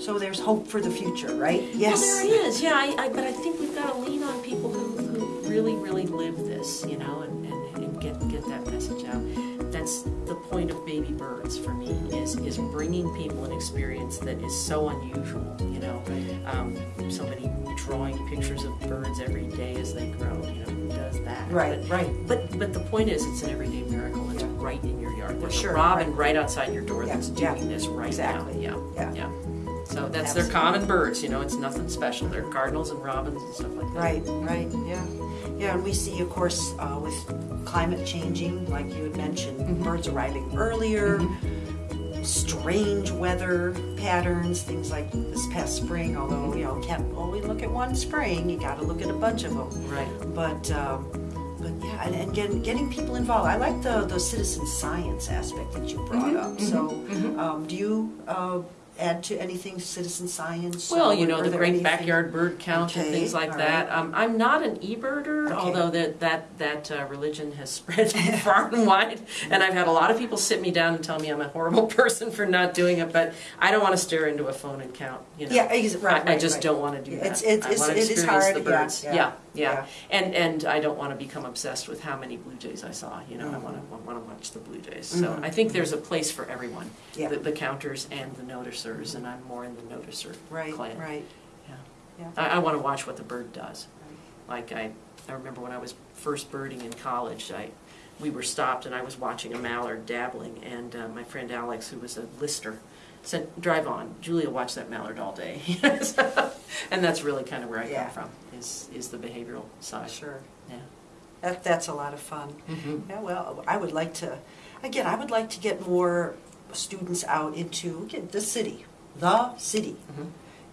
so there's hope for the future, right? Yes. Well, there is, yeah, I, I, but I think we've got to lean on people who, who really, really live this, you know, and, and, and get, get that message out. That's the point of baby birds for me, is, is bringing people an experience that is so unusual, you know. Um, somebody drawing pictures of birds every day as they grow, you know, who does that? Right, But- right. But, but the point is, it's an everyday miracle, it's right in your yard. There's sure, a robin right. right outside your door Yeah, that's yeah, doing this right exactly, now, yeah. yeah, yeah. So that's their common birds, you know, it's nothing special. They're cardinals and robins and stuff like that. Right, right, yeah. Yeah, and we see, of course, uh, with climate changing, like you had mentioned, Mm-hmm. birds arriving earlier, strange weather patterns, things like this past spring, although, you know, can't only look at one spring, you gotta look at a bunch of them. Right. But, um, but yeah, and, and getting, getting people involved. I like the, the citizen science aspect that you brought Mm-hmm, up. So, um, do you uh, add to anything citizen science? Well, you know, the there great anything- backyard bird count and Okay, things like all that. right. Um, I'm not an e-birder, Okay. although that that that uh, religion has spread far and wide, and I've had a lot of people sit me down and tell me I'm a horrible person for not doing it. But I don't want to stare into a phone and count. You know, Yeah, ex- right, I, I right, just right. don't want to do that. It's- it's- I want to it's- it is experience hard, the yeah, birds. yeah, yeah, yeah. and and I don't want to become obsessed with how many blue jays I saw. You know, I Mhm. want to want to watch the blue jays. So Mhm. I think there's a place for everyone. Yeah. The, the counters and the noticers, and I'm more in the noticer Right, clan. right. Yeah. Yeah. I, I want to watch what the bird does. Like I, I remember when I was first birding in college, I, we were stopped and I was watching a mallard dabbling, and uh, my friend Alex, who was a lister, said, "Drive on, Julia, watch that mallard all day." and that's really kind of where I Yeah. come from is is the behavioral side. Sure. Yeah. That, that's a lot of fun. Mhm. Yeah, well, I would like to, again, I would like to get more students out into again, the city, the city. Mhm.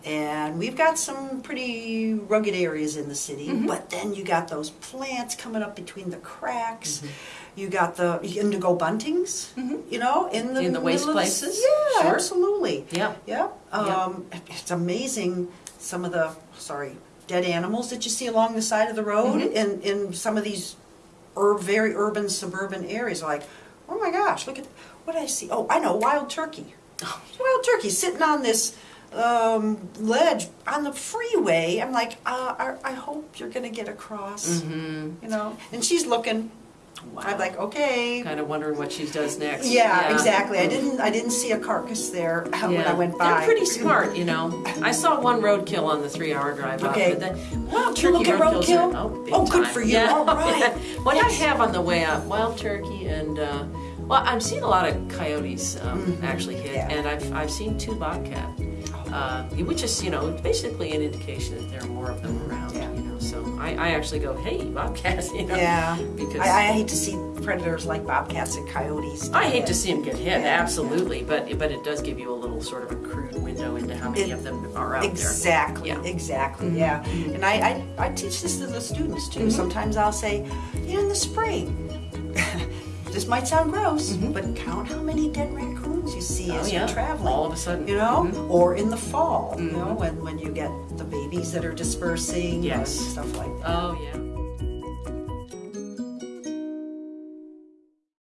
And we've got some pretty rugged areas in the city, Mhm. but then you got those plants coming up between the cracks. Mhm. You got the indigo buntings, Mhm. you know, in the In the waste places? Yeah, Sure. absolutely. Yeah. Yeah, um, it's amazing some of the, sorry, dead animals that you see along the side of the road Mhm. in, in some of these ur- very urban suburban areas. Like, oh my gosh, look at, what did I see? Oh, I know, wild turkey. Oh. Wild turkey sitting on this um, ledge on the freeway. I'm like, uh, I, I hope you're gonna get across, Mhm. you know? And she's looking. Wow. I'm like, okay. kind of wondering what she does next. Yeah, exactly. I didn't. I didn't see a carcass there when I went by. They're pretty smart, you know. I saw one roadkill on the three-hour drive up. Okay. But then, wild turkey look at roadkill? Are, oh, Oh, good time. for you. Yeah. All right. what Yes. I have on the way up, wild turkey and uh, well, I'm seeing a lot of coyotes um, Mhm. actually hit, Yeah. and I've I've seen two bobcat, uh, which is you know basically an indication that there are more of them around. Yeah. You know, so I, I actually go, hey, bobcats, you know. Yeah. Because I, I hate to see predators like bobcats and coyotes. I hate to see them get hit, Yeah. absolutely, but but it does give you a little sort of a crude window into how many It- of them are out there. Exactly, exactly, Mhm. yeah. And I, I, I teach this to the students too. Mhm. Sometimes I'll say, you know, in the spring, this might sound gross, Mhm. but count how many dead raccoons see there. as oh you're traveling. all of a sudden, you know, Mhm. or in the fall, you know, Mhm. when, when you get the babies that are dispersing, Yes. stuff like that. Oh yeah.